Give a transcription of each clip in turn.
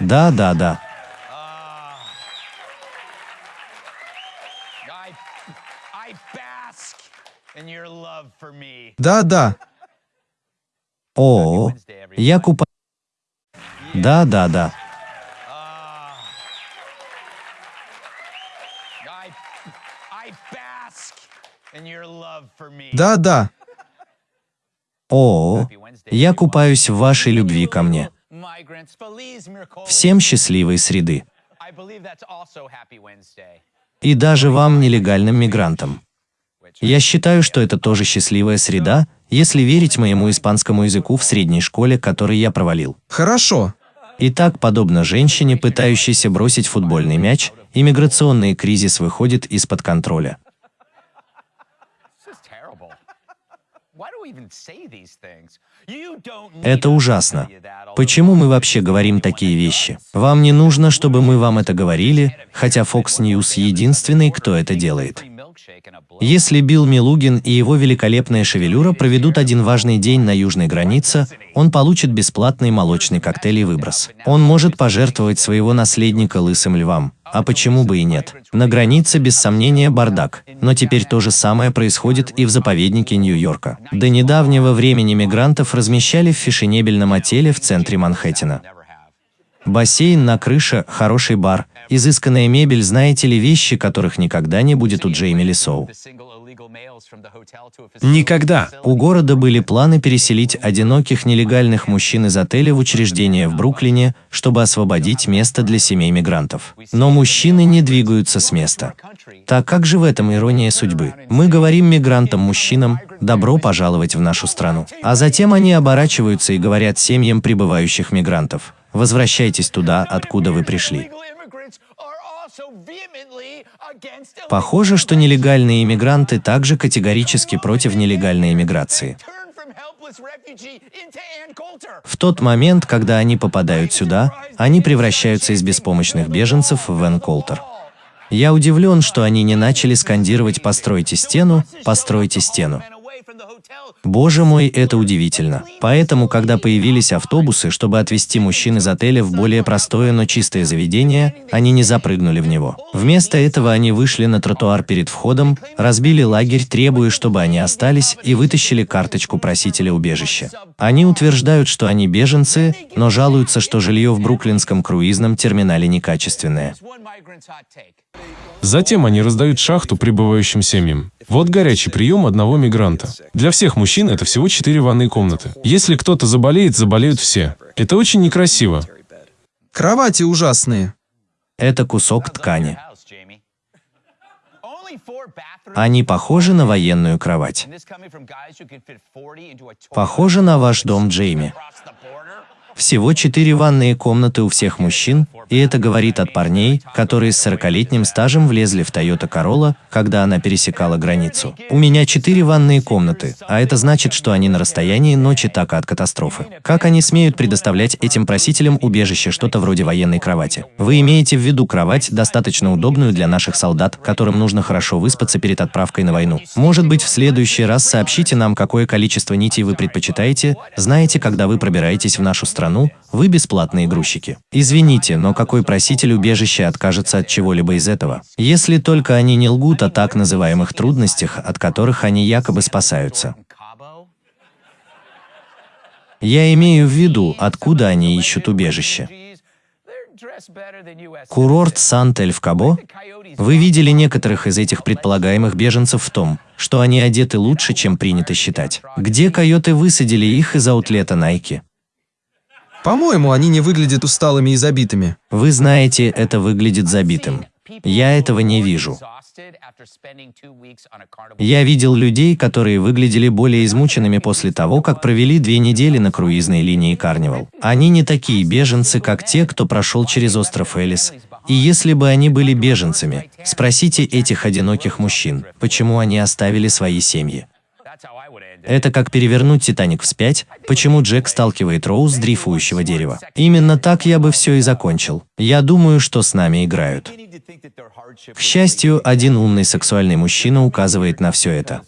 Да, да, да. Да, да. О, я купаю. Да, да, да. Да, да. О, я купаюсь в вашей любви ко мне. Всем счастливой среды. И даже вам, нелегальным мигрантам. Я считаю, что это тоже счастливая среда, если верить моему испанскому языку в средней школе, который я провалил. Хорошо. Итак, подобно женщине, пытающейся бросить футбольный мяч, иммиграционный кризис выходит из-под контроля. Это ужасно. Почему мы вообще говорим такие вещи? Вам не нужно, чтобы мы вам это говорили, хотя Fox News единственный, кто это делает. Если Билл Милугин и его великолепная шевелюра проведут один важный день на южной границе, он получит бесплатный молочный коктейль и выброс. Он может пожертвовать своего наследника лысым львам. А почему бы и нет? На границе, без сомнения, бардак. Но теперь то же самое происходит и в заповеднике Нью-Йорка. До недавнего времени мигрантов размещали в фешенебельном отеле в центре Манхэттена. Бассейн на крыше, хороший бар, изысканная мебель, знаете ли вещи, которых никогда не будет у Джейми Лисоу. Никогда. У города были планы переселить одиноких нелегальных мужчин из отеля в учреждение в Бруклине, чтобы освободить место для семей мигрантов. Но мужчины не двигаются с места. Так как же в этом ирония судьбы? Мы говорим мигрантам-мужчинам «добро пожаловать в нашу страну». А затем они оборачиваются и говорят семьям прибывающих мигрантов «возвращайтесь туда, откуда вы пришли». Похоже, что нелегальные иммигранты также категорически против нелегальной иммиграции. В тот момент, когда они попадают сюда, они превращаются из беспомощных беженцев в Вен Колтер. Я удивлен, что они не начали скандировать «постройте стену, постройте стену». Боже мой, это удивительно. Поэтому, когда появились автобусы, чтобы отвезти мужчин из отеля в более простое, но чистое заведение, они не запрыгнули в него. Вместо этого они вышли на тротуар перед входом, разбили лагерь, требуя, чтобы они остались, и вытащили карточку просителя убежища. Они утверждают, что они беженцы, но жалуются, что жилье в бруклинском круизном терминале некачественное. Затем они раздают шахту прибывающим семьям. Вот горячий прием одного мигранта. Для всех мужчин это всего четыре ванные комнаты. Если кто-то заболеет, заболеют все. Это очень некрасиво. Кровати ужасные. Это кусок ткани. Они похожи на военную кровать. And this coming from guys who can fit 40 into a toilet Похоже на ваш дом, Джейми. Всего четыре ванные комнаты у всех мужчин, и это говорит от парней, которые с 40-летним стажем влезли в Toyota Corolla, когда она пересекала границу. У меня четыре ванные комнаты, а это значит, что они на расстоянии ночи така от катастрофы. Как они смеют предоставлять этим просителям убежище что-то вроде военной кровати? Вы имеете в виду кровать, достаточно удобную для наших солдат, которым нужно хорошо выспаться перед отправкой на войну. Может быть, в следующий раз сообщите нам, какое количество нитей вы предпочитаете. Знаете, когда вы пробираетесь в нашу страну, вы бесплатные грузчики. Извините, но какой проситель убежища откажется от чего-либо из этого? Если только они не лгут о так называемых трудностях, от которых они якобы спасаются. Я имею в виду, откуда они ищут убежище. Курорт Сант-Эль-в-Кабо? coyotes. Вы видели некоторых из этих предполагаемых беженцев в том, что они одеты лучше, чем принято считать. Где койоты высадили их из аутлета Nike? По-моему, они не выглядят усталыми и забитыми. Вы знаете, это выглядит забитым. Я этого не вижу. Я видел людей, которые выглядели более измученными после того, как провели две недели на круизной линии Карнивал. Они не такие беженцы, как те, кто прошел через остров Элис. И если бы они были беженцами, спросите этих одиноких мужчин, почему они оставили свои семьи. Это как перевернуть Титаник вспять, почему Джек сталкивает Роуз с дрейфующего дерева. Именно так я бы все и закончил. Я думаю, что с нами играют. К счастью, один умный сексуальный мужчина указывает на все это.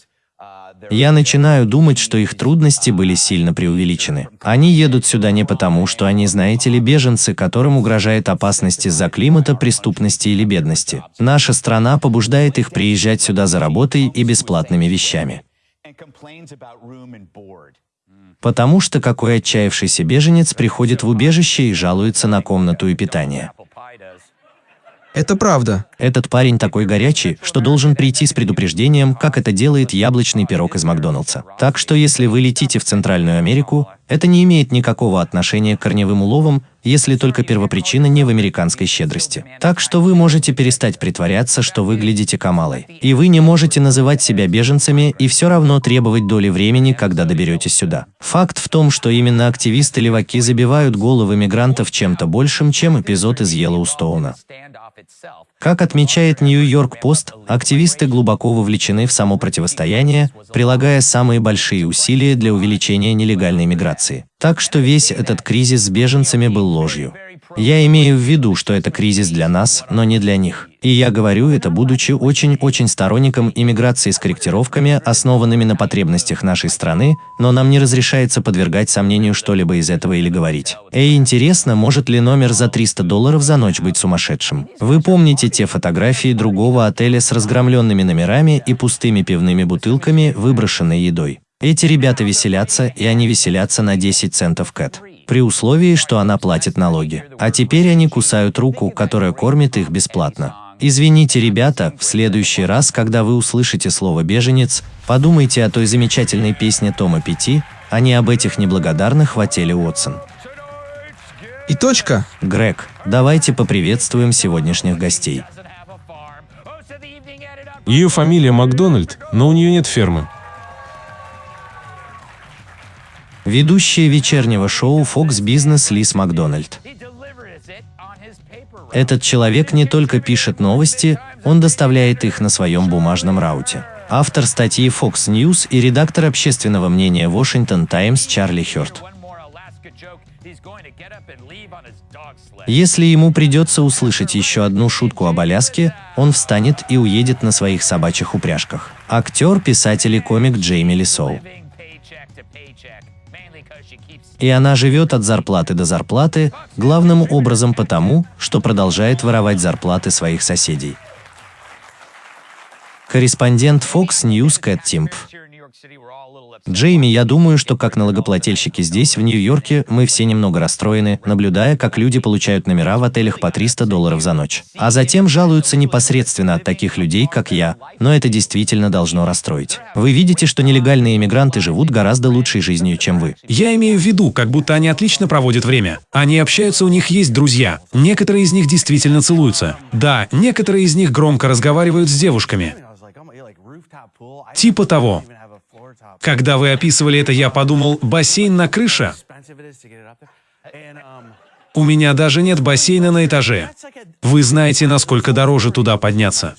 Я начинаю думать, что их трудности были сильно преувеличены. Они едут сюда не потому, что они, знаете ли, беженцы, которым угрожает опасность из-за климата, преступности или бедности. Наша страна побуждает их приезжать сюда за работой и бесплатными вещами. Потому что какой отчаявшийся беженец приходит в убежище и жалуется на комнату и питание. Это правда. Этот парень такой горячий, что должен прийти с предупреждением, как это делает яблочный пирог из Макдоналдса. Так что если вы летите в Центральную Америку, это не имеет никакого отношения к корневым уловам, если только первопричина не в американской щедрости. Так что вы можете перестать притворяться, что выглядите Камалой. И вы не можете называть себя беженцами и все равно требовать доли времени, когда доберетесь сюда. Факт в том, что именно активисты-леваки забивают головы мигрантов чем-то большим, чем эпизод из Йеллоустоуна. Как отмечает Нью-Йорк Пост, активисты глубоко вовлечены в само противостояние, прилагая самые большие усилия для увеличения нелегальной миграции. Так что весь этот кризис с беженцами был ложью. Я имею в виду, что это кризис для нас, но не для них. И я говорю это, будучи очень-очень сторонником иммиграции с корректировками, основанными на потребностях нашей страны, но нам не разрешается подвергать сомнению что-либо из этого или говорить. Эй, интересно, может ли номер за 300 долларов за ночь быть сумасшедшим? Вы помните те фотографии другого отеля с разгромленными номерами и пустыми пивными бутылками, выброшенной едой? Эти ребята веселятся, и они веселятся на 10 центов кэт. При условии, что она платит налоги. А теперь они кусают руку, которая кормит их бесплатно. Извините, ребята, в следующий раз, когда вы услышите слово «беженец», подумайте о той замечательной песне Тома Пяти, а не об этих неблагодарных в отеле Уотсон. И точка. Грег, давайте поприветствуем сегодняшних гостей. Ее фамилия Макдональд, но у нее нет фермы. Ведущая вечернего шоу Fox Business Лиз Макдональд. Этот человек не только пишет новости, он доставляет их на своем бумажном рауте. Автор статьи Fox News и редактор общественного мнения Washington Times Чарли Хёрд. Если ему придется услышать еще одну шутку об Аляске, он встанет и уедет на своих собачьих упряжках. Актер, писатель и комик Джейми Лисоу. И она живет от зарплаты до зарплаты, главным образом потому, что продолжает воровать зарплаты своих соседей. Корреспондент Fox News Кэт Тимп. Джейми, я думаю, что как налогоплательщики здесь, в Нью-Йорке, мы все немного расстроены, наблюдая, как люди получают номера в отелях по 300 долларов за ночь. А затем жалуются непосредственно от таких людей, как я, но это действительно должно расстроить. Вы видите, что нелегальные иммигранты живут гораздо лучшей жизнью, чем вы. Я имею в виду, как будто они отлично проводят время. Они общаются, у них есть друзья. Некоторые из них действительно целуются. Да, некоторые из них громко разговаривают с девушками. Типа того. Когда вы описывали это, я подумал, бассейн на крыше? У меня даже нет бассейна на этаже. Вы знаете, насколько дороже туда подняться.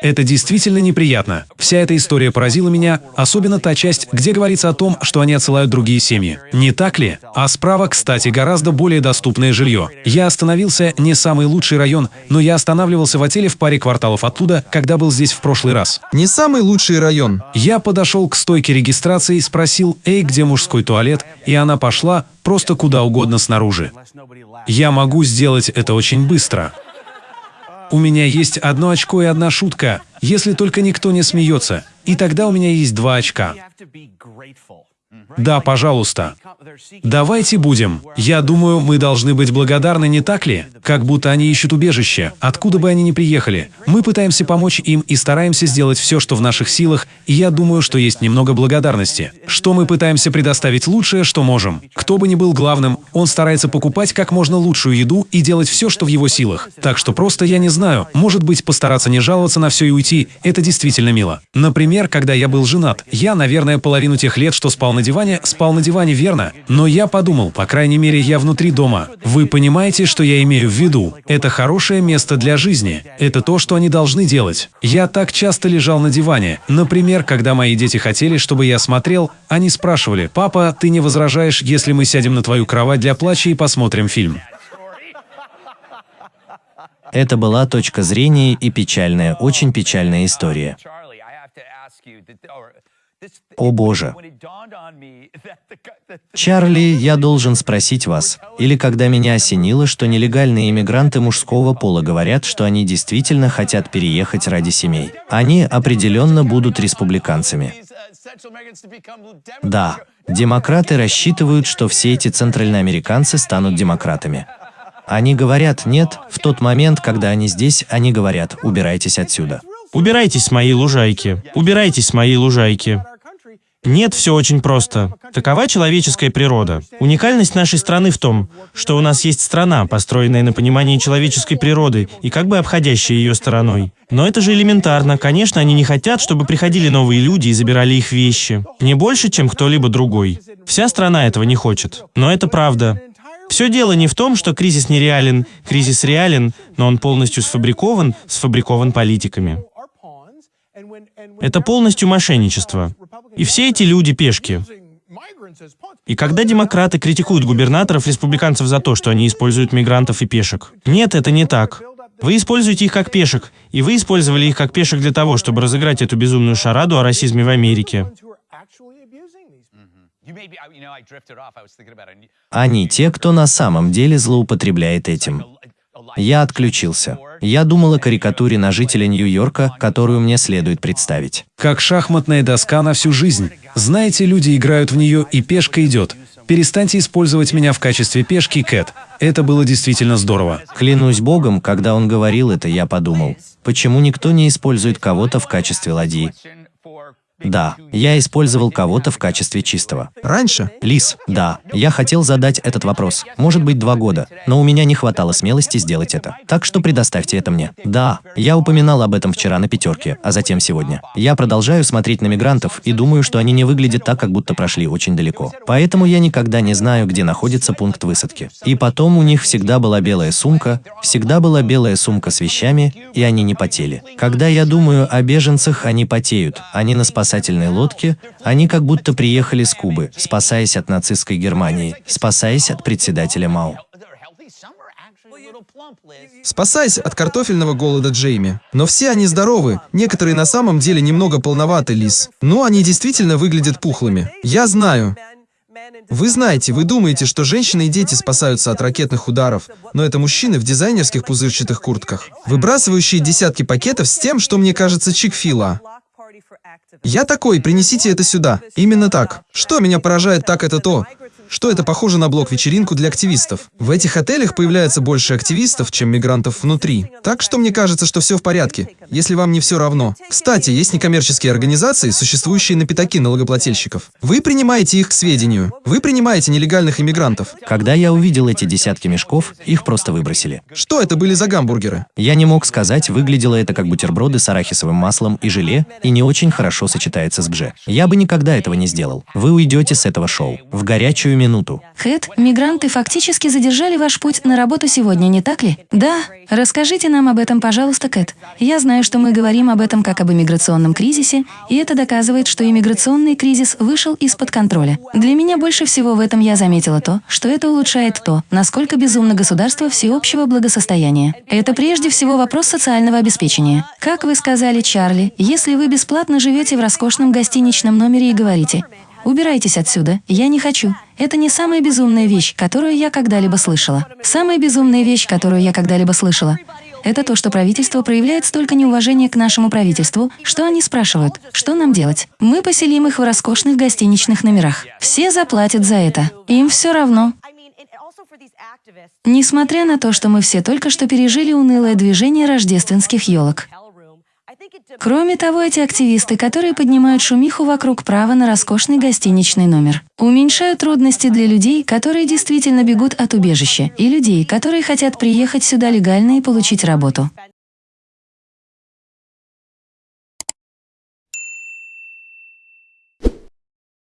Это действительно неприятно. Вся эта история поразила меня, особенно та часть, где говорится о том, что они отсылают другие семьи. Не так ли? А справа, кстати, гораздо более доступное жилье. Я остановился не самый лучший район, но я останавливался в отеле в паре кварталов оттуда, когда был здесь в прошлый раз. Не самый лучший район. Я подошел к стойке регистрации и спросил, «Эй, где мужской туалет?» И она пошла просто куда угодно снаружи. Я могу сделать это очень быстро. У меня есть одно очко и одна шутка, если только никто не смеется. И тогда у меня есть два очка. Да, пожалуйста. Давайте будем. Я думаю, мы должны быть благодарны, не так ли? Как будто они ищут убежище, откуда бы они ни приехали. Мы пытаемся помочь им и стараемся сделать все, что в наших силах, и я думаю, что есть немного благодарности. Что мы пытаемся предоставить лучшее, что можем. Кто бы ни был главным, он старается покупать как можно лучшую еду и делать все, что в его силах. Так что просто я не знаю, может быть, постараться не жаловаться на все и уйти, это действительно мило. Например, когда я был женат, я, наверное, половину тех лет, что спал на диване, спал на диване, верно? Но я подумал, по крайней мере, я внутри дома. Вы понимаете, что я имею в виду? Это хорошее место для жизни. Это то, что они должны делать. Я так часто лежал на диване. Например, когда мои дети хотели, чтобы я смотрел, они спрашивали, «Папа, ты не возражаешь, если мы сядем на твою кровать для плача и посмотрим фильм?» Это была точка зрения и печальная, очень печальная история. О боже. Чарли, я должен спросить вас, или когда меня осенило, что нелегальные иммигранты мужского пола говорят, что они действительно хотят переехать ради семей. Они определенно будут республиканцами. Да, демократы рассчитывают, что все эти центральноамериканцы станут демократами. Они говорят «нет», в тот момент, когда они здесь, они говорят «убирайтесь отсюда». Убирайтесь с моей лужайки. Убирайтесь с моей лужайки. Нет, все очень просто. Такова человеческая природа. Уникальность нашей страны в том, что у нас есть страна, построенная на понимании человеческой природы и как бы обходящая ее стороной. Но это же элементарно. Конечно, они не хотят, чтобы приходили новые люди и забирали их вещи. Не больше, чем кто-либо другой. Вся страна этого не хочет. Но это правда. Все дело не в том, что кризис нереален, кризис реален, но он полностью сфабрикован, сфабрикован политиками. Это полностью мошенничество. И все эти люди пешки. И когда демократы критикуют губернаторов республиканцев за то, что они используют мигрантов и пешек. Нет, это не так. Вы используете их как пешек, и вы использовали их как пешек для того, чтобы разыграть эту безумную шараду о расизме в Америке. Они те, кто на самом деле злоупотребляет этим. Я отключился. Я думал о карикатуре на жителя Нью-Йорка, которую мне следует представить. Как шахматная доска на всю жизнь. Знаете, люди играют в нее, и пешка идет. Перестаньте использовать меня в качестве пешки, Кэт. Это было действительно здорово. Клянусь богом, когда он говорил это, я подумал, почему никто не использует кого-то в качестве ладьи? Да, я использовал кого-то в качестве чистого. Раньше? Лис, да, я хотел задать этот вопрос. Может быть, два года, но у меня не хватало смелости сделать это. Так что предоставьте это мне. Да, я упоминал об этом вчера на пятерке, а затем сегодня. Я продолжаю смотреть на мигрантов и думаю, что они не выглядят так, как будто прошли очень далеко. Поэтому я никогда не знаю, где находится пункт высадки. И потом у них всегда была белая сумка, всегда была белая сумка с вещами, и они не потели. Когда я думаю о беженцах, они потеют, они на спасательной спасательной лодке, они как будто приехали с Кубы, спасаясь от нацистской Германии, спасаясь от председателя Мао. Спасаясь от картофельного голода Джейми. Но все они здоровы, некоторые на самом деле немного полноваты, Лис. Но они действительно выглядят пухлыми. Я знаю. Вы знаете, вы думаете, что женщины и дети спасаются от ракетных ударов, но это мужчины в дизайнерских пузырчатых куртках, выбрасывающие десятки пакетов с тем, что мне кажется чик-фила. Я такой, принесите это сюда. Именно так. Что меня поражает так это то, что это похоже на блок-вечеринку для активистов. В этих отелях появляется больше активистов, чем мигрантов внутри. Так что мне кажется, что все в порядке, если вам не все равно. Кстати, есть некоммерческие организации, существующие на пятаки налогоплательщиков. Вы принимаете их к сведению. Вы принимаете нелегальных иммигрантов. Когда я увидел эти десятки мешков, их просто выбросили. Что это были за гамбургеры? Я не мог сказать, выглядело это как бутерброды с арахисовым маслом и желе, и не очень хорошо сочетается с бже. Я бы никогда этого не сделал. Вы уйдете с этого шоу. В горячую минуту. Хэт, мигранты фактически задержали ваш путь на работу сегодня, не так ли? Да. Расскажите нам об этом, пожалуйста, Кэт. Я знаю, что мы говорим об этом как об иммиграционном кризисе, и это доказывает, что иммиграционный кризис вышел из-под контроля. Для меня больше всего в этом я заметила то, что это улучшает то, насколько безумно государство всеобщего благосостояния. Это прежде всего вопрос социального обеспечения. Как вы сказали, Чарли, если вы бесплатно живете в роскошном гостиничном номере и говорите Убирайтесь отсюда, я не хочу. Это не самая безумная вещь, которую я когда-либо слышала. Самая безумная вещь, которую я когда-либо слышала, это то, что правительство проявляет столько неуважения к нашему правительству, что они спрашивают, что нам делать. Мы поселим их в роскошных гостиничных номерах. Все заплатят за это. Им все равно. Несмотря на то, что мы все только что пережили унылое движение рождественских елок. Кроме того, эти активисты, которые поднимают шумиху вокруг права на роскошный гостиничный номер, уменьшают трудности для людей, которые действительно бегут от убежища, и людей, которые хотят приехать сюда легально и получить работу.